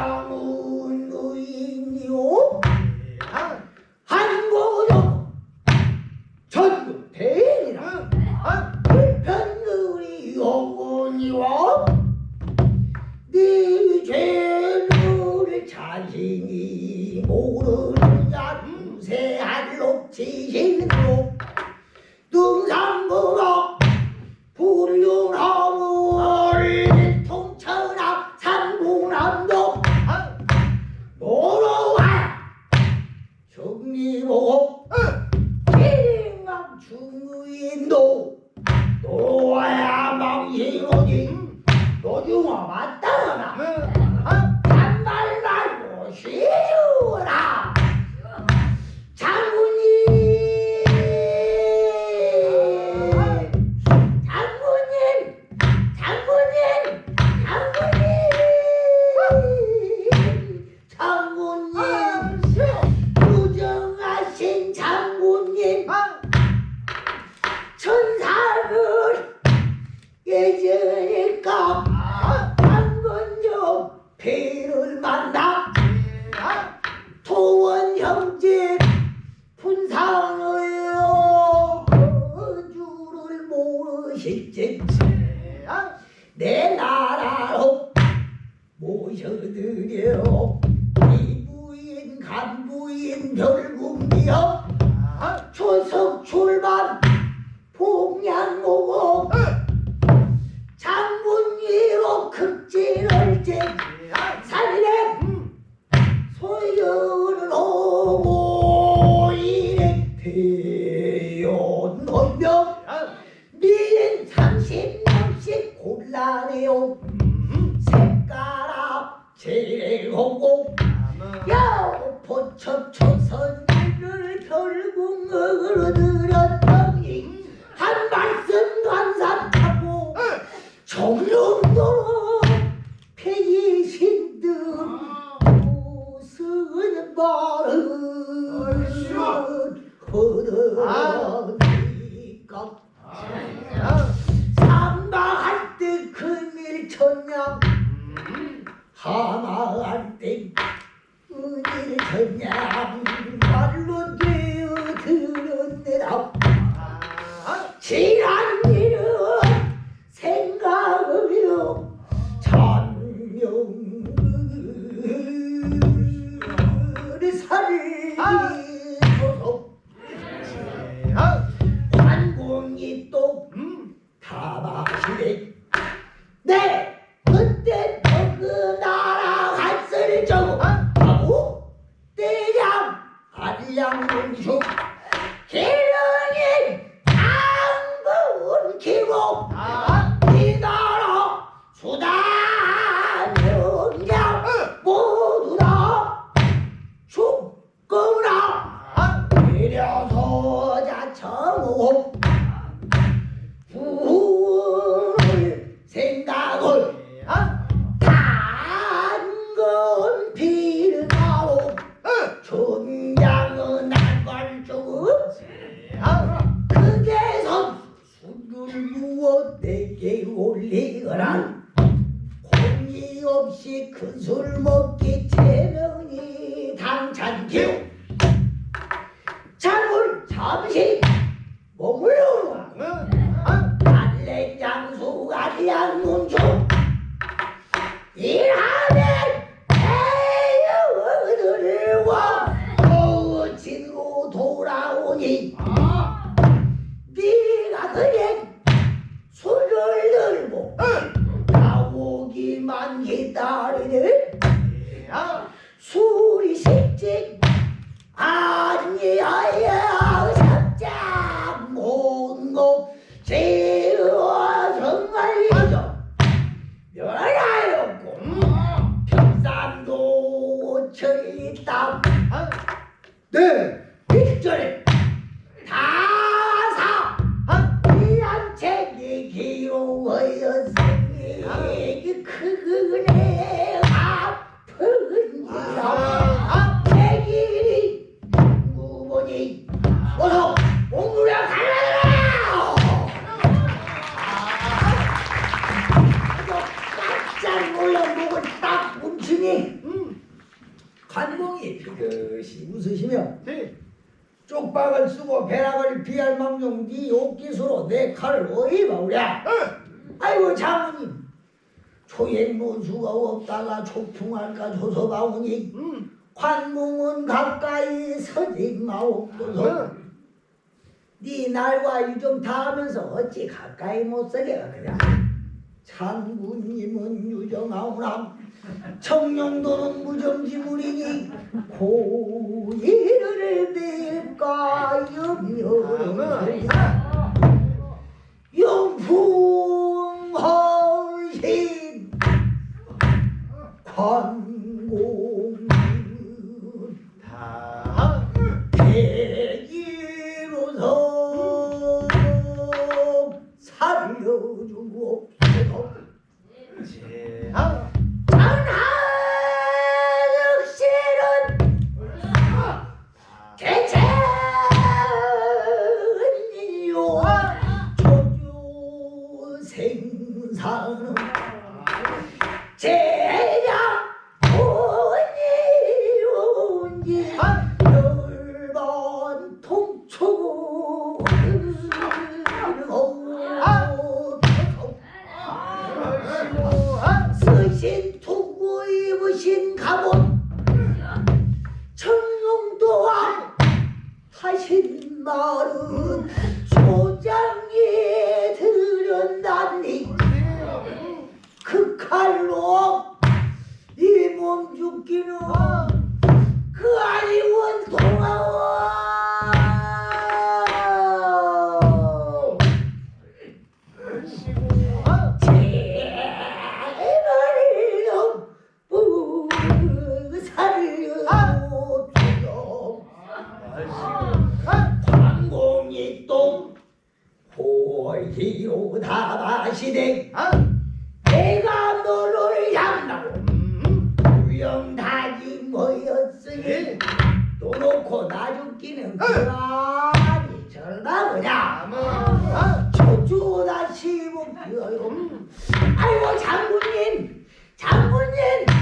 God. محمود 만나 토원 형제 분상의 어주를 모르실지 내 나라로 모셔드려. Lord. 네, 그때 그때 너그 나라 갔으니 저거 하고? 한량 공수. 기른이 당부 운키고 이 나라 수다 죽거나 내려서 자청옥 올리거라 공이 없이 큰술 먹기 제명이 당찬 기우 내 칼을 어이 먹으래? 응. 예. 아이고 장모님. 초행문수가 없다가 초풍할까 조서방오니. 응. 음. 관몽은 가까이 서지 마옵소서. 예. 네 날과 유정 다 하면서 어찌 가까이 못 서게가 그냥 장군님은 유정하오나. 청룡도는 무정지물이니 고의를 낼까 염려를 광공이동 호지로다바시대 내가 너를 양다고 유영다지 모였으니 또 놓고 나 죽기는 그러니 절나보냐 저주다 시부 아이고 장군님 장군님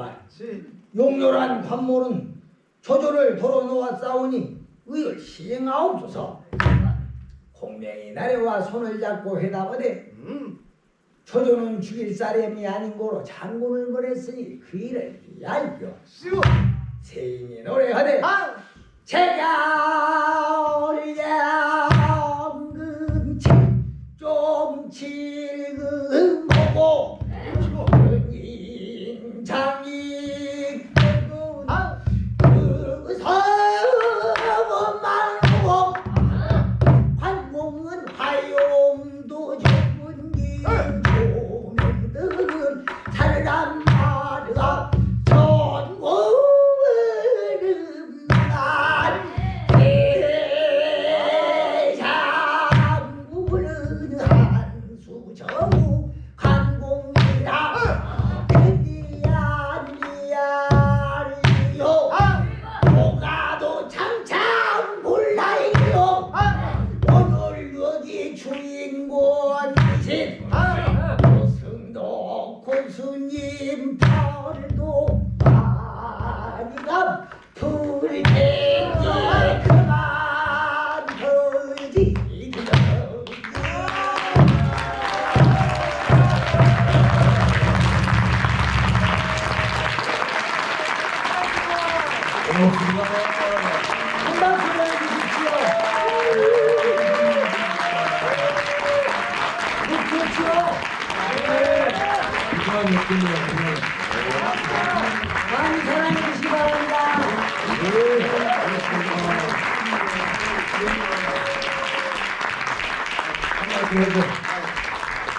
보아 용렬한 관모는 조조를 도로 놓아 싸우니 의를 시행하옵소서 공명이 나래와 손을 잡고 해답하되 음. 조조는 죽일 사람이 아닌 고로 장군을 보냈으니 그 일을 알죠 세인이 노래하되 아. 제가 올려 금치 좀치 군수님 팔도 그런 느낌이에요. 많이 사랑해 주시기 바랍니다. 한마디 해줘.